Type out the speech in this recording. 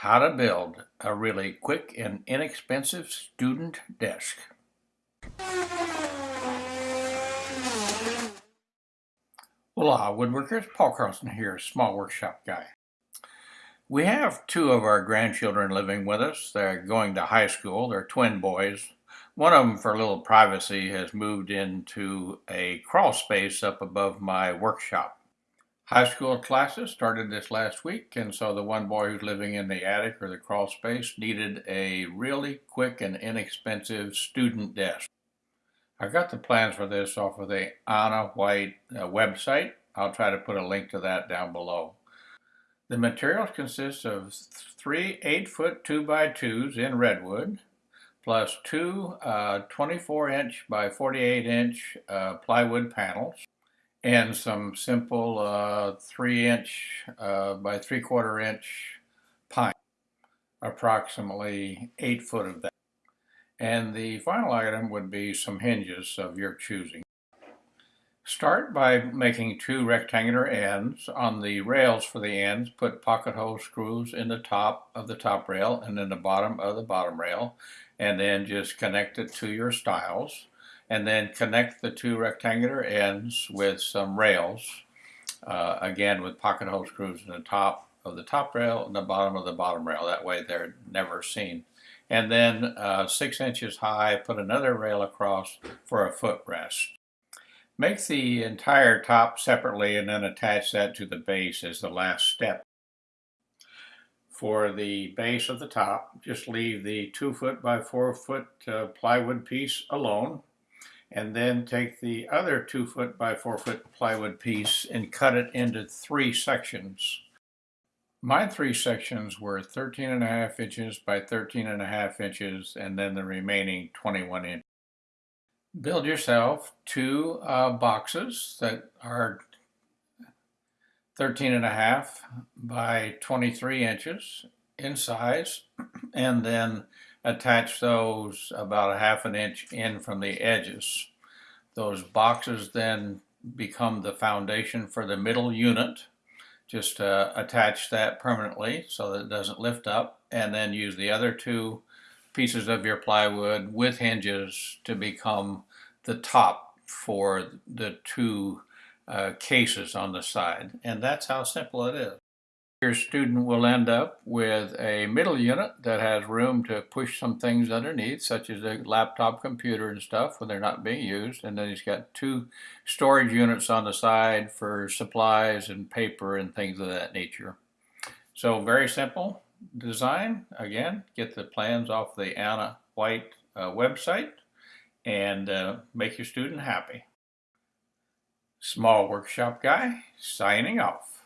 how to build a really quick and inexpensive student desk. Hola uh, woodworkers, Paul Carlson here, small workshop guy. We have two of our grandchildren living with us. They're going to high school. They're twin boys. One of them, for a little privacy, has moved into a crawl space up above my workshop. High school classes started this last week, and so the one boy who's living in the attic or the crawl space needed a really quick and inexpensive student desk. I got the plans for this off of the Ana White uh, website. I'll try to put a link to that down below. The materials consist of three 8-foot 2x2s in redwood, plus two 24-inch uh, by 48-inch uh, plywood panels, and some simple uh, three inch uh, by three quarter inch pine, approximately eight foot of that. And the final item would be some hinges of your choosing. Start by making two rectangular ends. On the rails for the ends, put pocket hole screws in the top of the top rail and in the bottom of the bottom rail, and then just connect it to your stiles and then connect the two rectangular ends with some rails, uh, again with pocket hole screws in the top of the top rail and the bottom of the bottom rail. That way they're never seen. And then uh, six inches high, put another rail across for a footrest. Make the entire top separately and then attach that to the base as the last step. For the base of the top, just leave the two foot by four foot uh, plywood piece alone and then take the other two foot by four foot plywood piece and cut it into three sections. My three sections were 13 and a half inches by 13 and a half inches and then the remaining 21 inches. Build yourself two uh, boxes that are 13 and a half by 23 inches in size and then attach those about a half an inch in from the edges. Those boxes then become the foundation for the middle unit. Just uh, attach that permanently so that it doesn't lift up and then use the other two pieces of your plywood with hinges to become the top for the two uh, cases on the side. And that's how simple it is. Your student will end up with a middle unit that has room to push some things underneath, such as a laptop computer and stuff when they're not being used. And then he's got two storage units on the side for supplies and paper and things of that nature. So very simple design. Again, get the plans off the Ana White uh, website and uh, make your student happy. Small Workshop Guy, signing off.